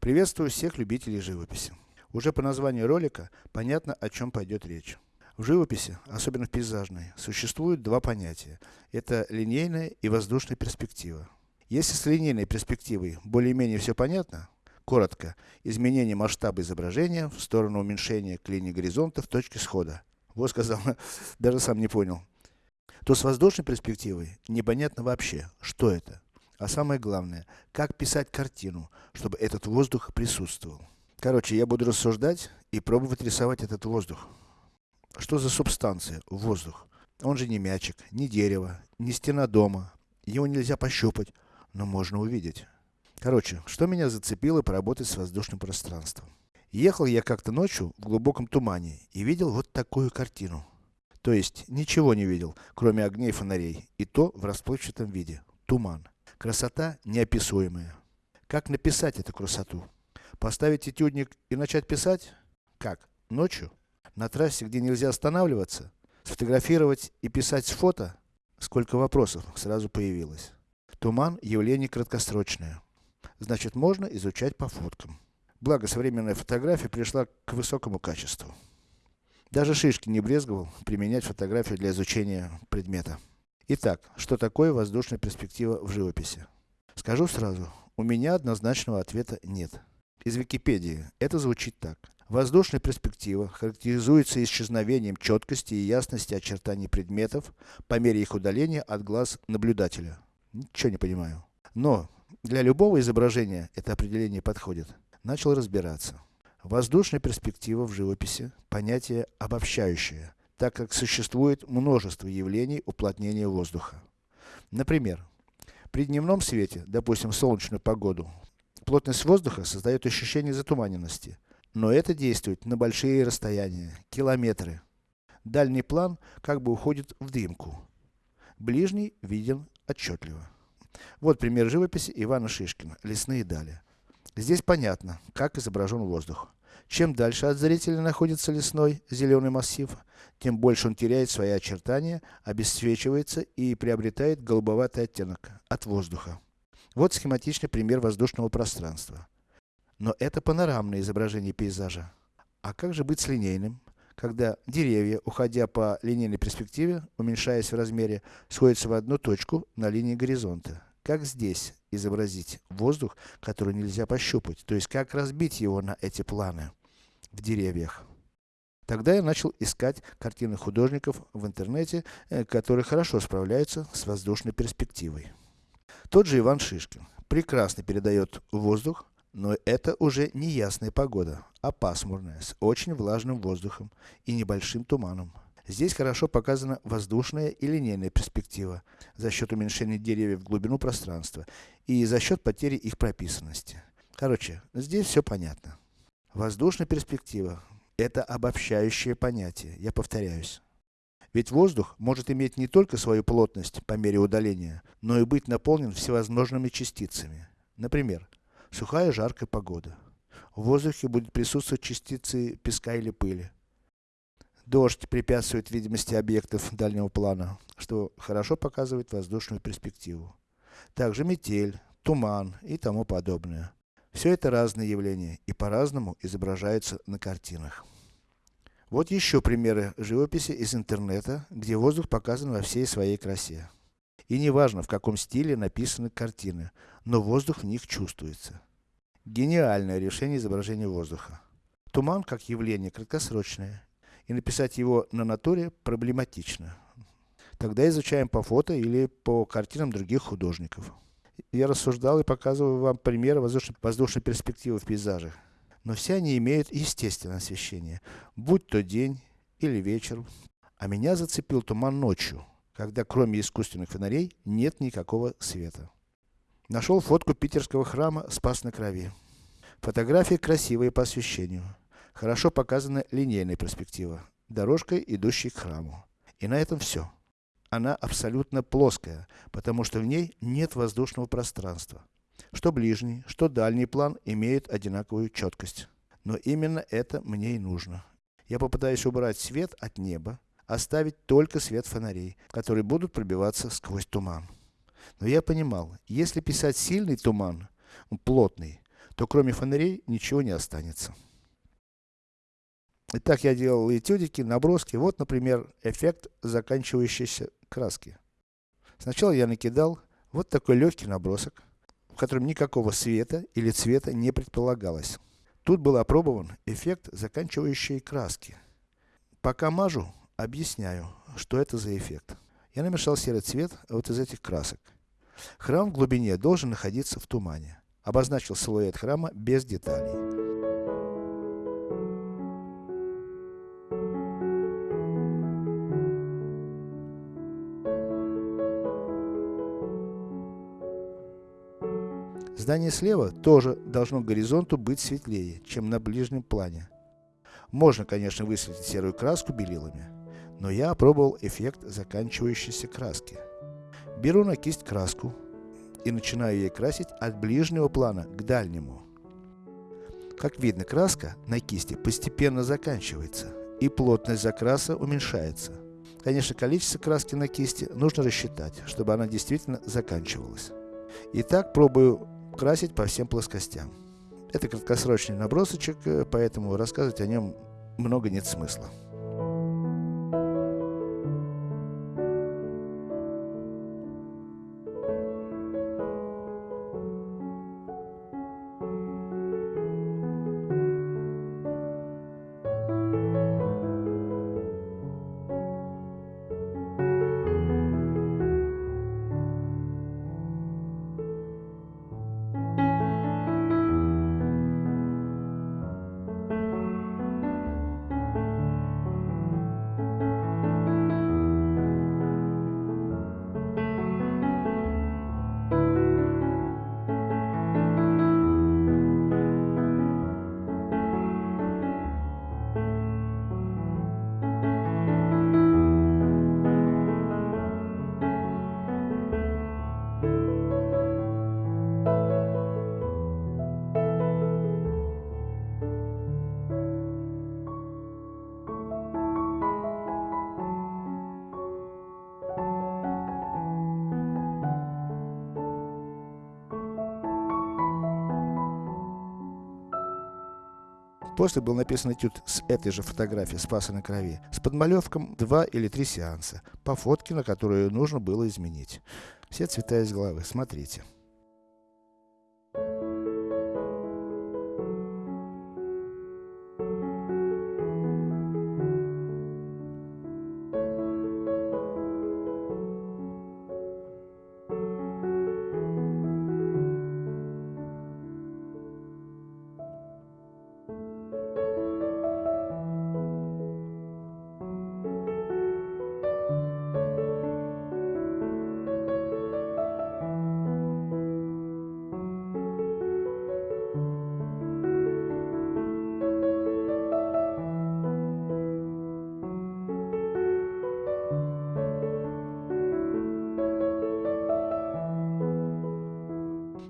Приветствую всех любителей живописи. Уже по названию ролика, понятно о чем пойдет речь. В живописи, особенно в пейзажной, существуют два понятия. Это линейная и воздушная перспектива. Если с линейной перспективой более-менее все понятно, коротко, изменение масштаба изображения в сторону уменьшения к линии горизонта в точке схода. Вот сказал, даже сам не понял. То с воздушной перспективой непонятно вообще, что это. А самое главное, как писать картину, чтобы этот воздух присутствовал. Короче, я буду рассуждать и пробовать рисовать этот воздух. Что за субстанция, воздух? Он же не мячик, не дерево, не стена дома. Его нельзя пощупать, но можно увидеть. Короче, что меня зацепило поработать с воздушным пространством. Ехал я как-то ночью в глубоком тумане и видел вот такую картину. То есть, ничего не видел, кроме огней фонарей, и то в расплывчатом виде. Туман. Красота неописуемая. Как написать эту красоту? Поставить этюдник и начать писать? Как? Ночью? На трассе, где нельзя останавливаться? Сфотографировать и писать с фото? Сколько вопросов сразу появилось. Туман – явление краткосрочное. Значит, можно изучать по фоткам. Благо, современная фотография пришла к высокому качеству. Даже Шишки не брезговал применять фотографию для изучения предмета. Итак, что такое воздушная перспектива в живописи? Скажу сразу, у меня однозначного ответа нет. Из Википедии это звучит так. Воздушная перспектива характеризуется исчезновением четкости и ясности очертаний предметов по мере их удаления от глаз наблюдателя. Ничего не понимаю. Но, для любого изображения это определение подходит. Начал разбираться. Воздушная перспектива в живописи – понятие обобщающее так как существует множество явлений уплотнения воздуха. Например, при дневном свете, допустим солнечную погоду, плотность воздуха создает ощущение затуманенности. Но это действует на большие расстояния, километры. Дальний план как бы уходит в дымку. Ближний виден отчетливо. Вот пример живописи Ивана Шишкина, лесные дали. Здесь понятно, как изображен воздух. Чем дальше от зрителя находится лесной, зеленый массив, тем больше он теряет свои очертания, обесцвечивается и приобретает голубоватый оттенок от воздуха. Вот схематичный пример воздушного пространства. Но это панорамное изображение пейзажа. А как же быть с линейным? Когда деревья, уходя по линейной перспективе, уменьшаясь в размере, сходятся в одну точку на линии горизонта. Как здесь изобразить воздух, который нельзя пощупать? То есть, как разбить его на эти планы в деревьях? Тогда я начал искать картины художников в интернете, э, которые хорошо справляются с воздушной перспективой. Тот же Иван Шишкин. Прекрасно передает воздух, но это уже не ясная погода, а пасмурная, с очень влажным воздухом и небольшим туманом. Здесь хорошо показана воздушная и линейная перспектива, за счет уменьшения деревьев в глубину пространства и за счет потери их прописанности. Короче, здесь все понятно. Воздушная перспектива это обобщающее понятие, я повторяюсь. Ведь воздух может иметь не только свою плотность по мере удаления, но и быть наполнен всевозможными частицами. Например, сухая жаркая погода. В воздухе будет присутствовать частицы песка или пыли. Дождь препятствует видимости объектов дальнего плана, что хорошо показывает воздушную перспективу. Также метель, туман и тому подобное. Все это разные явления и по-разному изображаются на картинах. Вот еще примеры живописи из интернета, где воздух показан во всей своей красе. И не важно, в каком стиле написаны картины, но воздух в них чувствуется. Гениальное решение изображения воздуха. Туман как явление краткосрочное, и написать его на натуре проблематично. Тогда изучаем по фото или по картинам других художников я рассуждал и показываю вам примеры воздушной, воздушной перспективы в пейзажах. Но все они имеют естественное освещение, будь то день или вечер. А меня зацепил туман ночью, когда кроме искусственных фонарей нет никакого света. Нашел фотку питерского храма Спас на Крови. Фотография красивая по освещению. Хорошо показана линейная перспектива, дорожкой, идущей к храму. И на этом все она абсолютно плоская, потому что в ней нет воздушного пространства. Что ближний, что дальний план имеют одинаковую четкость. Но именно это мне и нужно. Я попытаюсь убрать свет от неба, оставить только свет фонарей, которые будут пробиваться сквозь туман. Но я понимал, если писать сильный туман, плотный, то кроме фонарей ничего не останется. Итак, я делал этюдики, наброски. Вот, например, эффект заканчивающейся краски. Сначала я накидал вот такой легкий набросок, в котором никакого света или цвета не предполагалось. Тут был опробован эффект заканчивающей краски. Пока мажу, объясняю, что это за эффект. Я намешал серый цвет вот из этих красок. Храм в глубине должен находиться в тумане. Обозначил силуэт храма без деталей. Здание слева тоже должно горизонту быть светлее, чем на ближнем плане. Можно, конечно, высветить серую краску белилами, но я опробовал эффект заканчивающейся краски. Беру на кисть краску и начинаю ей красить от ближнего плана к дальнему. Как видно, краска на кисти постепенно заканчивается, и плотность закраса уменьшается. Конечно, количество краски на кисти нужно рассчитать, чтобы она действительно заканчивалась. Итак, пробую красить по всем плоскостям. Это краткосрочный набросочек, э, поэтому рассказывать о нем много нет смысла. После был написан этюд с этой же фотографии Спаса на Крови, с подмалевком два или три сеанса, по фотке, на которую нужно было изменить. Все цвета из головы, смотрите.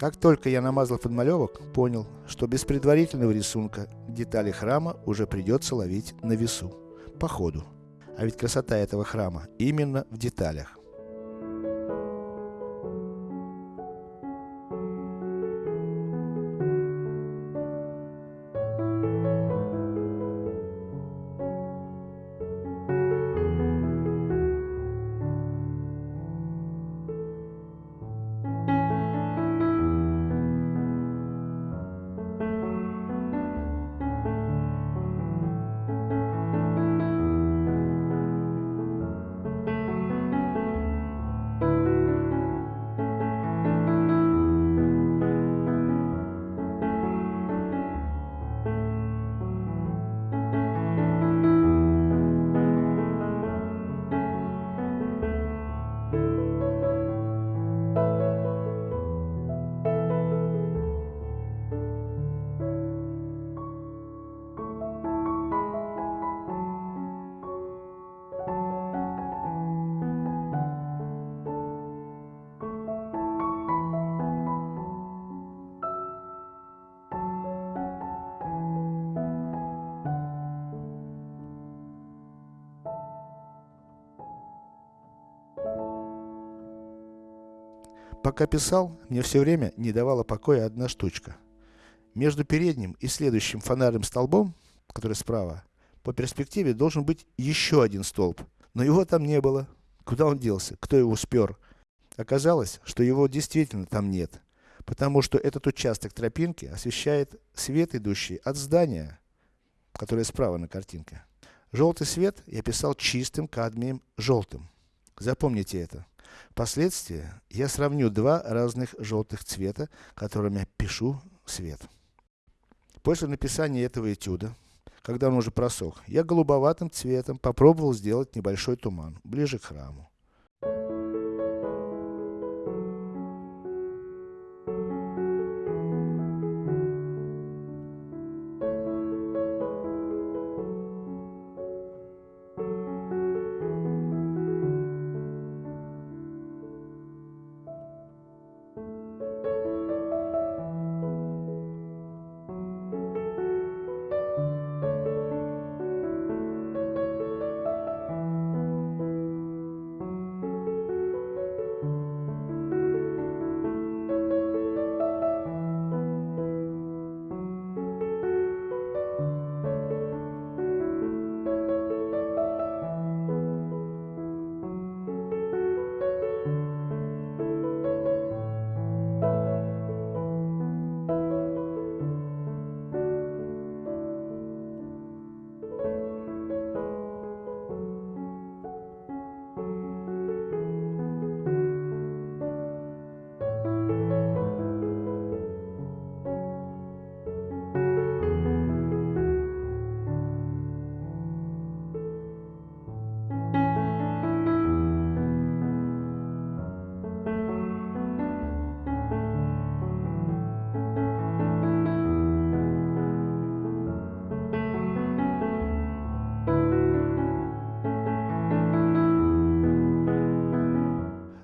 Как только я намазал подмалевок, понял, что без предварительного рисунка детали храма уже придется ловить на весу, по ходу. А ведь красота этого храма именно в деталях. Пока писал, мне все время не давала покоя одна штучка. Между передним и следующим фонарным столбом, который справа, по перспективе должен быть еще один столб. Но его там не было. Куда он делся? Кто его спер? Оказалось, что его действительно там нет. Потому что этот участок тропинки освещает свет, идущий от здания, которое справа на картинке. Желтый свет я писал чистым кадмием желтым. Запомните это. Впоследствии я сравню два разных желтых цвета, которыми пишу свет. После написания этого этюда, когда он уже просох, я голубоватым цветом попробовал сделать небольшой туман, ближе к храму.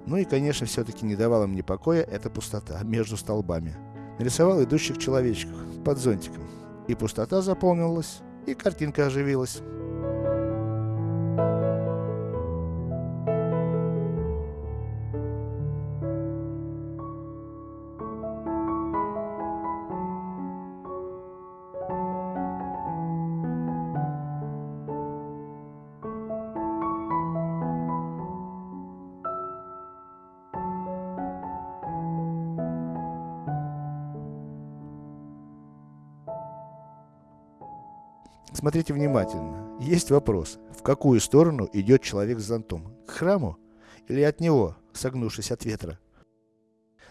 Ну и конечно, все-таки не давала мне покоя эта пустота между столбами. Нарисовал идущих человечков под зонтиком. И пустота заполнилась, и картинка оживилась. Смотрите внимательно. Есть вопрос, в какую сторону идет человек с зонтом? К храму? Или от него, согнувшись от ветра?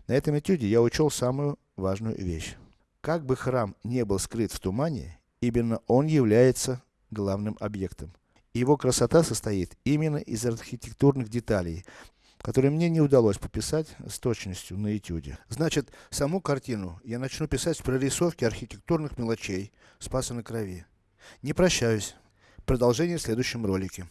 На этом этюде я учел самую важную вещь. Как бы храм не был скрыт в тумане, именно он является главным объектом. Его красота состоит именно из архитектурных деталей, которые мне не удалось пописать с точностью на этюде. Значит, саму картину я начну писать с прорисовки архитектурных мелочей Спаса на Крови. Не прощаюсь. Продолжение в следующем ролике.